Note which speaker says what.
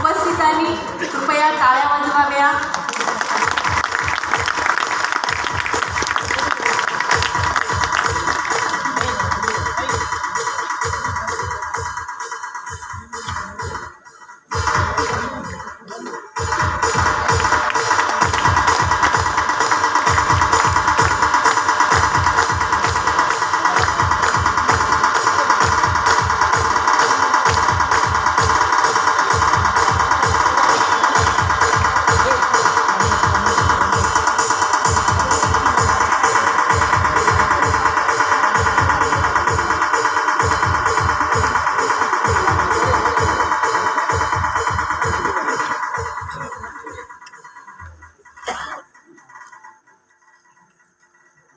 Speaker 1: उपस्थितांनी कृपया टाळ्या वाजवाव्या